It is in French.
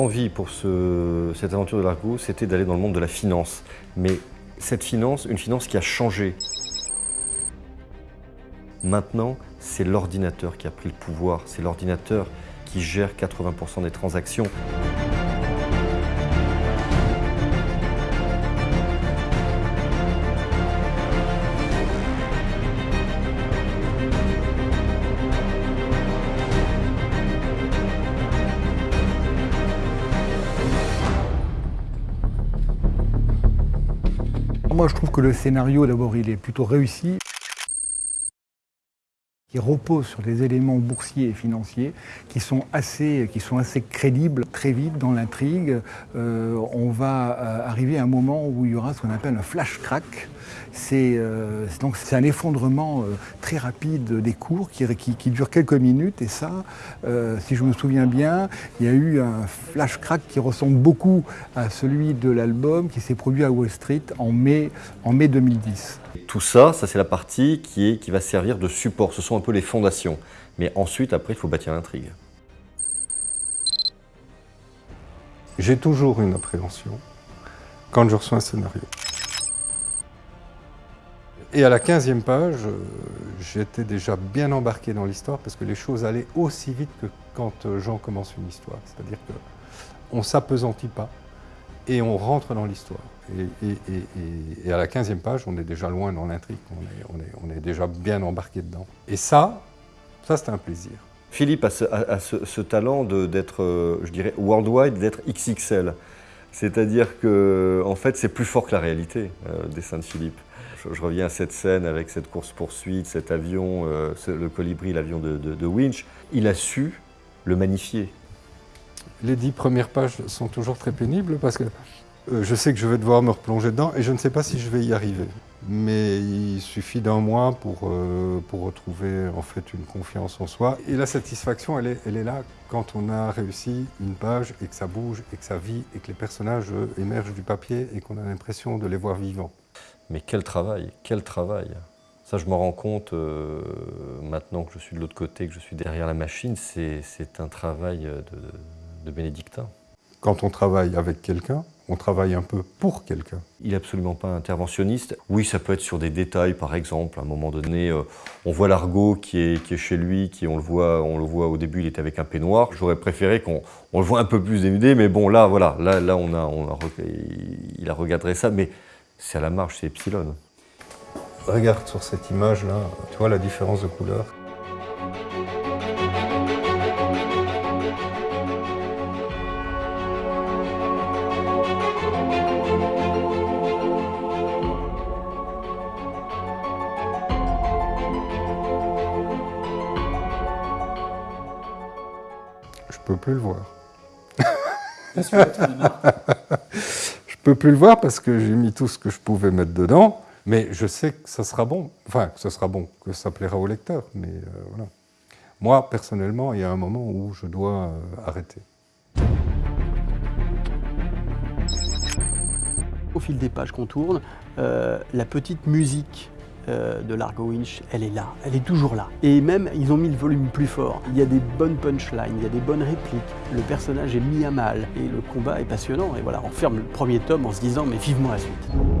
L'envie pour ce, cette aventure de l'Argo, c'était d'aller dans le monde de la finance. Mais cette finance, une finance qui a changé. Maintenant, c'est l'ordinateur qui a pris le pouvoir. C'est l'ordinateur qui gère 80% des transactions. Moi, je trouve que le scénario, d'abord, il est plutôt réussi. Il repose sur des éléments boursiers et financiers qui sont assez, qui sont assez crédibles. Très vite dans l'intrigue, euh, on va euh, arriver à un moment où il y aura ce qu'on appelle un flash crack. C'est euh, un effondrement très rapide des cours qui, qui, qui, dure quelques minutes et ça, si je me souviens bien, il y a eu un flash crack qui ressemble beaucoup à celui de l'album qui s'est produit à Wall Street en mai, en mai 2010. Tout ça, ça c'est la partie qui, est, qui va servir de support, ce sont un peu les fondations. Mais ensuite, après, il faut bâtir l'intrigue. J'ai toujours une appréhension quand je reçois un scénario. Et à la 15e page, euh, j'étais déjà bien embarqué dans l'histoire parce que les choses allaient aussi vite que quand euh, Jean commence une histoire. C'est-à-dire qu'on ne s'apesantit pas et on rentre dans l'histoire. Et, à la 15e page, on est déjà loin dans l'intrigue, on est, déjà bien embarqué dedans. Et ça, ça c'est un plaisir. Philippe a ce, talent d'être, euh, je dirais, worldwide, d'être XXL. C'est-à-dire que, en fait, c'est plus fort que la réalité, euh, le dessin de Philippe. Je, reviens à cette scène avec cette course-poursuite, cet avion, euh, le colibri, l'avion de Winch. Il a su le magnifier. Les dix premières pages sont toujours très pénibles parce que euh, je sais que je vais devoir me replonger dedans et je ne sais pas si je vais y arriver. Mais il suffit d'un mois pour, euh, retrouver en fait une confiance en soi. Et la satisfaction, elle est, là quand on a réussi une page et que ça bouge et que ça vit et que les personnages émergent du papier et qu'on a l'impression de les voir vivants. Mais quel travail, quel travail ça, je me rends compte euh, maintenant que je suis de l'autre côté, que je suis derrière la machine, c'est un travail de, de bénédictin. Quand on travaille avec quelqu'un, on travaille un peu pour quelqu'un. Il n'est absolument pas interventionniste. Oui, ça peut être sur des détails, par exemple. À un moment donné, euh, on voit l'argot qui est, qui est chez lui, qui on le voit, on le voit au début, il était avec un peignoir. J'aurais préféré qu'on on le voit un peu plus dénudé, mais bon, là, voilà, là, là, on a, on a, il a regardé ça, mais c'est à la marge, c'est epsilon. Regarde sur cette image-là, tu vois la différence de couleur? Peux plus le voir. je peux plus le voir parce que j'ai mis tout ce que je pouvais mettre dedans, mais je sais que ça sera bon. Enfin, que ça sera bon, que ça plaira au lecteur, mais euh, voilà. Moi, personnellement, il y a un moment où je dois euh, arrêter. Au fil des pages qu'on tourne, euh, la petite musique euh, de Largo Winch, elle est là, elle est toujours là. Et même, ils ont mis le volume plus fort. Il y a des bonnes punchlines, il y a des bonnes répliques, le personnage est mis à mal, et le combat est passionnant. Et voilà, on ferme le premier tome en se disant, mais vivement la suite.